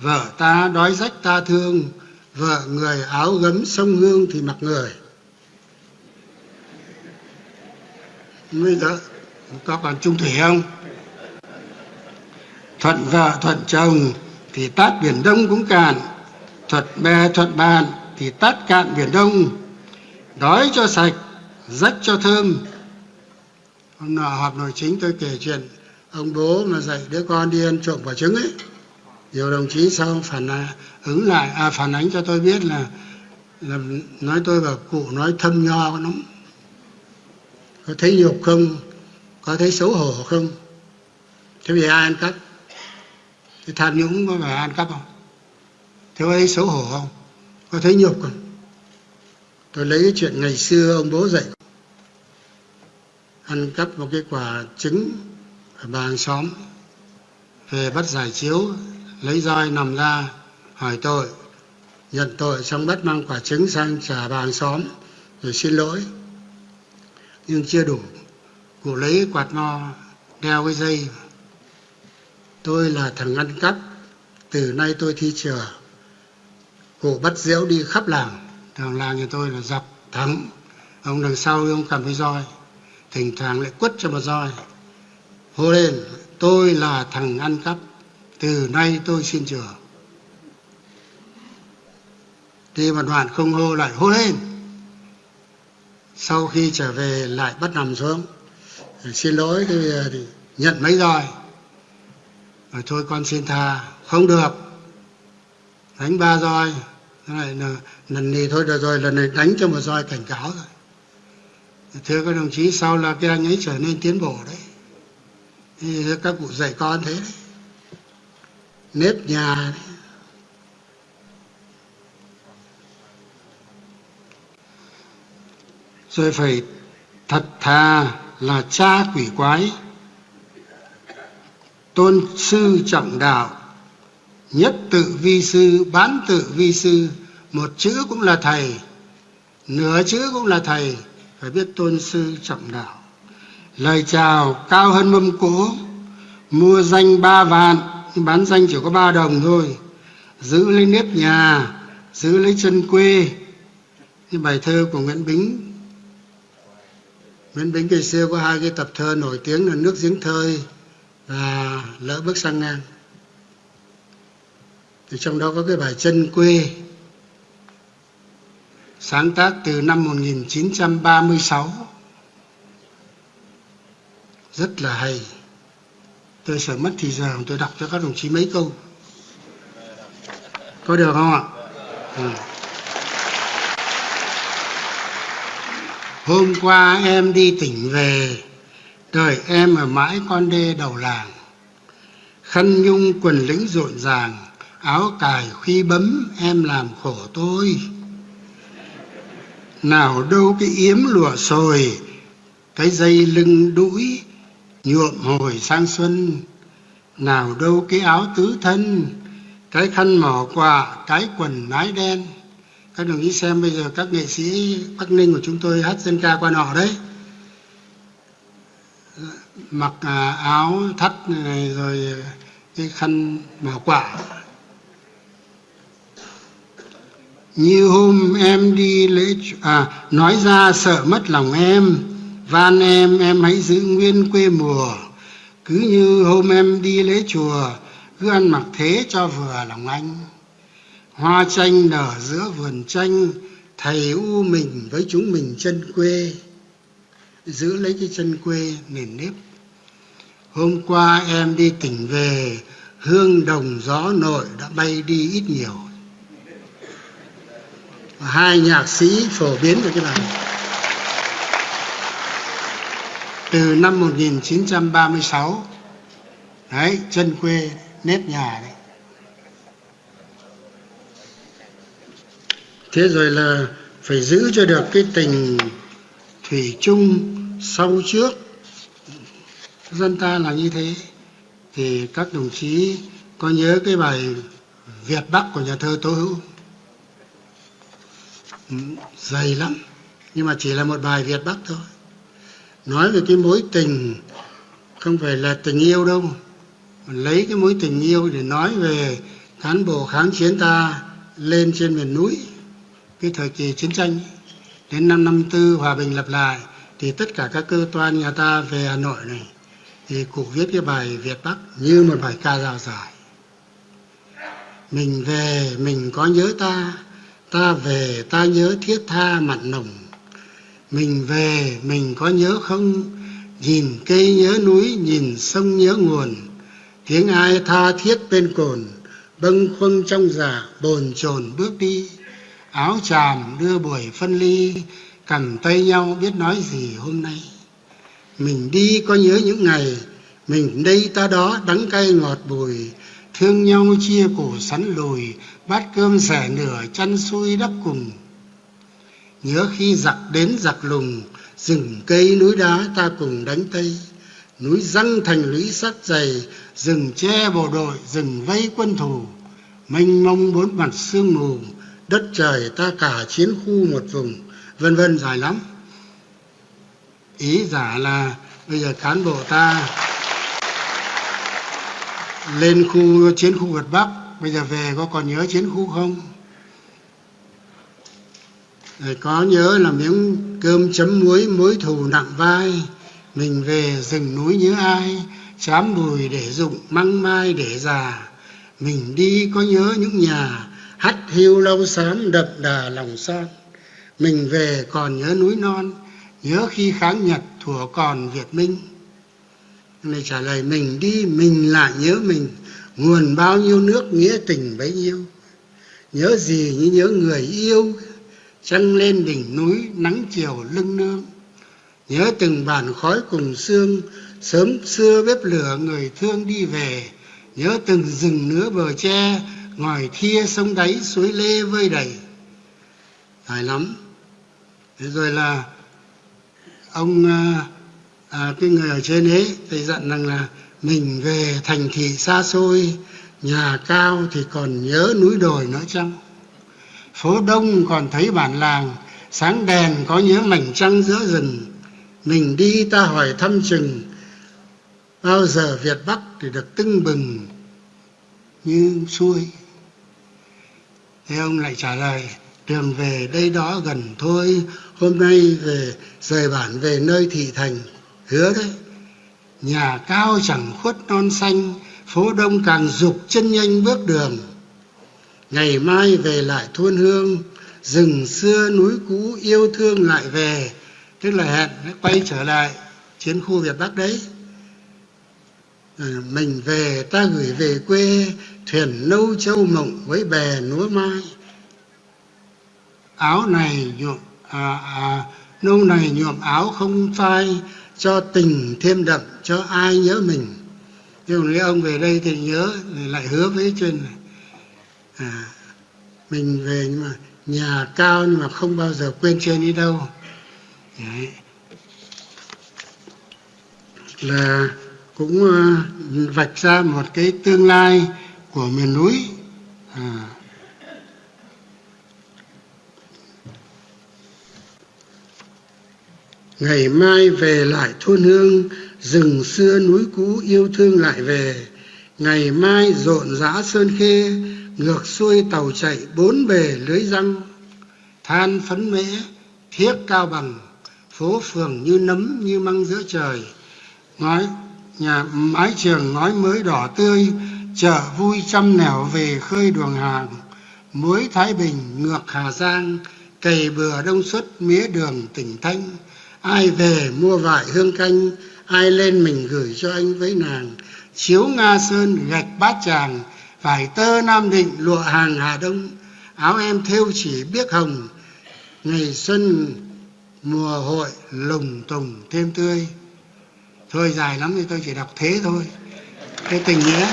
vợ ta đói rách ta thương, vợ người áo gấm sông hương thì mặc người. Bây giờ có còn trung thủy không? Thuận vợ, thuận chồng thì tát biển đông cũng cạn. Thuận bè thuận bạn thì tát cạn biển đông. Đói cho sạch, rách cho thơm. Hôm nọ họp nội chính tôi kể chuyện ông bố mà dạy đứa con đi ăn trộm quả trứng ấy nhiều đồng chí sau phản ứng lại à phản ánh cho tôi biết là, là nói tôi và cụ nói thâm nho lắm. Có thấy nhục không? Có thấy xấu hổ không? Thế vì ai ăn cắp? Thì tham nhũng có phải ăn cắp không? Thế có thấy xấu hổ không? Có thấy nhục không? Tôi lấy cái chuyện ngày xưa ông bố dạy. Ăn cắp một cái quả trứng ở bà hàng xóm về bắt giải chiếu lấy roi nằm ra, hỏi tội. Nhận tội xong bắt mang quả trứng sang trả bà hàng xóm rồi xin lỗi. Nhưng chưa đủ, cụ lấy quạt mo đeo cái dây. Tôi là thằng ăn cắp, từ nay tôi thi chừa. Cụ bắt diễu đi khắp làng, thằng làng nhà tôi là dọc thắng ông đằng sau ông cầm cái roi, thỉnh thoảng lại quất cho một roi. Hô lên, tôi là thằng ăn cắp từ nay tôi xin chừa đi một đoạn không hô lại hô lên. Sau khi trở về lại bắt nằm xuống xin lỗi thì, à, nhận mấy roi rồi thôi con xin tha không được. Đánh ba roi này là lần này thôi được rồi lần này đánh cho một roi cảnh cáo rồi. Thưa các đồng chí sau là cái anh ấy trở nên tiến bộ đấy. Thì các cụ dạy con thế đấy nếp nhà đấy. rồi phải thật thà là cha quỷ quái, tôn sư trọng đạo, nhất tự vi sư, bán tự vi sư một chữ cũng là thầy, nửa chữ cũng là thầy, phải biết tôn sư trọng đạo lời chào cao hơn mâm cỗ, mua danh ba vạn bán danh chỉ có ba đồng thôi. Giữ lấy nếp nhà, giữ lấy chân quê. Cái bài thơ của nguyễn bính. Nguyễn bính ngày xưa có hai cái tập thơ nổi tiếng là nước giếng thơi và lỡ bước sang ngang. Thì trong đó có cái bài chân quê. Sáng tác từ năm 1936 rất là hay tôi sợ mất thì giờ tôi đọc cho các đồng chí mấy câu. Có được không ạ? À. hôm qua em đi tỉnh về, đợi em ở mãi con đê đầu làng. Khăn nhung quần lĩnh rộn ràng, áo cài khuy bấm, em làm khổ tôi. Nào đâu cái yếm lụa sồi, cái dây lưng đũi nhuộm hồi sang xuân. Nào đâu cái áo tứ thân, cái khăn mỏ quà, cái quần nái đen. Các đồng chí xem bây giờ các nghệ sĩ bắc ninh của chúng tôi hát dân ca qua nọ đấy. Mặc à, áo thắt này rồi à, cái khăn mỏ quả như hôm em đi lễ à nói ra sợ mất lòng em van em em hãy giữ nguyên quê mùa. Cứ như hôm em đi lễ chùa, cứ ăn mặc thế cho vừa lòng anh. Hoa tranh nở giữa vườn tranh thầy u mình với chúng mình chân quê. Giữ lấy cái chân quê nền nếp. Hôm qua em đi tỉnh về, hương đồng gió nội đã bay đi ít nhiều. Hai nhạc sĩ phổ biến được cái bài từ năm 1936 đấy, chân quê nếp nhà đấy. Thế rồi là phải giữ cho được cái tình thủy chung sau trước. Dân ta là như thế. Thì các đồng chí có nhớ cái bài Việt Bắc của nhà thơ Tố Hữu? Ừ, dày lắm. Nhưng mà chỉ là một bài Việt Bắc thôi nói về cái mối tình, không phải là tình yêu đâu. Lấy cái mối tình yêu để nói về cán bộ kháng chiến ta lên trên miền núi. Cái thời kỳ chiến tranh, đến năm năm tư hòa bình lập lại, thì tất cả các cơ quan nhà ta về hà nội này, thì cụ viết cái bài việt bắc như một bài ca dao dài mình về, mình có nhớ ta ta về, ta nhớ thiết tha mặt nồng mình về, mình có nhớ không? Nhìn cây nhớ núi, nhìn sông nhớ nguồn. Tiếng ai tha thiết bên cồn? Bâng khuâng trong giả bồn chồn bước đi. Áo tràm đưa buổi phân ly cầm tay nhau biết nói gì hôm nay. Mình đi có nhớ những ngày, mình đây ta đó đắng cay ngọt bùi. Thương nhau chia cổ sắn lùi, bát cơm rẻ nửa chăn xuôi đắp cùng nhớ khi giặc đến giặc lùng, rừng cây núi đá ta cùng đánh tây núi răng thành lũy sắt dày, rừng che bộ đội, rừng vây quân thù. Mênh mông bốn mặt sương mù, đất trời ta cả chiến khu một vùng. Vân vân dài lắm. Ý giả là bây giờ cán bộ ta lên khu chiến khu Việt Bắc, bây giờ về có còn nhớ chiến khu không? Rồi có nhớ là miếng cơm chấm muối mối thù nặng vai. Mình về rừng núi nhớ ai, chám bùi để dụng măng mai để già. Mình đi có nhớ những nhà, hắt hiu lâu xám đậm đà lòng son. Mình về còn nhớ núi non, nhớ khi kháng nhật thủa còn việt minh. Này trả lời, mình đi, mình lại nhớ mình, nguồn bao nhiêu nước, nghĩa tình bấy nhiêu. Nhớ gì như nhớ người yêu trăng lên đỉnh núi nắng chiều lưng nương. Nhớ từng bản khói cùng xương sớm xưa bếp lửa người thương đi về. Nhớ từng rừng nứa bờ tre ngòi thia sông đáy suối lê vơi đầy. Dài lắm. Thế rồi là ông à, à, cái người ở trên ấy thầy dặn rằng là mình về thành thị xa xôi nhà cao thì còn nhớ núi đồi nữa chăng? Phố đông còn thấy bản làng, sáng đèn có nhớ mảnh trăng giữa rừng. Mình đi ta hỏi thăm chừng, bao giờ việt bắc thì được tưng bừng như xuôi? Thế ông lại trả lời, đường về đây đó gần thôi, hôm nay về, rời bản về nơi thị thành. Hứa đấy nhà cao chẳng khuất non xanh, phố đông càng dục chân nhanh bước đường ngày mai về lại thôn hương rừng xưa núi cũ yêu thương lại về. Tức là hẹn quay trở lại chiến khu việt bắc đấy. À, mình về ta gửi về quê thuyền nâu châu mộng với bè núa mai. Áo này nhuộm à, à, nâu này nhuộm áo không phai cho tình thêm đậm cho ai nhớ mình. Nhưng nếu ông về đây thì nhớ lại hứa với chuyện này à, mình về nhưng mà nhà cao nhưng mà không bao giờ quên trên đi đâu. Đấy. là cũng uh, vạch ra một cái tương lai của miền núi. À, ngày mai về lại thôn hương rừng xưa núi cũ yêu thương lại về. Ngày mai rộn rã sơn khê ngược xuôi tàu chạy bốn bề lưới răng, than phấn mễ thiết cao bằng, phố phường như nấm như măng giữa trời. Ngói, nhà, mái trường ngói mới đỏ tươi, chợ vui trăm nẻo về khơi đường hàng. Muối thái bình, ngược hà giang, cày bừa đông xuất mía đường tỉnh thanh. Ai về mua vải hương canh, ai lên mình gửi cho anh với nàng. Chiếu nga sơn gạch bát tràng vải tơ nam định lụa hàng hà đông. Áo em thêu chỉ biết hồng, ngày xuân, mùa hội lùng tùng thêm tươi. Thôi dài lắm thì tôi chỉ đọc thế thôi. Cái tình nghĩa.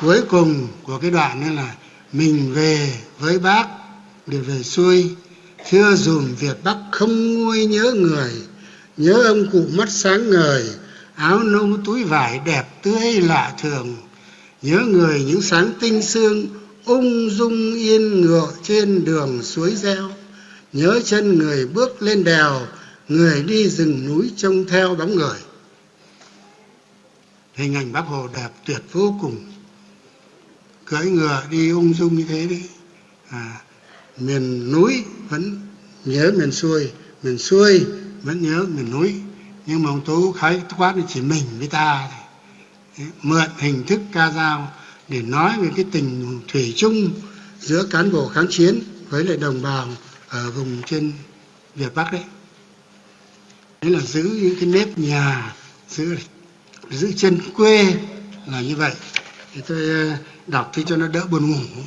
Cuối cùng của cái đoạn nữa là mình về với bác để về xuôi. Chưa dùm việt bắc không nguôi nhớ người, nhớ ông cụ mắt sáng ngời áo nâu túi vải đẹp tươi lạ thường nhớ người những sáng tinh sương ung dung yên ngựa trên đường suối reo nhớ chân người bước lên đèo người đi rừng núi trông theo bóng người. Hình ảnh bác hồ đẹp tuyệt vô cùng. Cưỡi ngựa đi ung dung như thế đấy. À, miền núi vẫn nhớ miền xuôi miền xuôi vẫn nhớ miền núi nhưng mà ông tú khái quát chỉ mình với ta thôi. mượn hình thức ca dao để nói về cái tình thủy chung giữa cán bộ kháng chiến với lại đồng bào ở vùng trên Việt Bắc đấy. Đấy là giữ những cái nếp nhà, giữ giữ chân quê là như vậy. Thì tôi ờ, đọc thì cho nó đỡ buồn ngủ.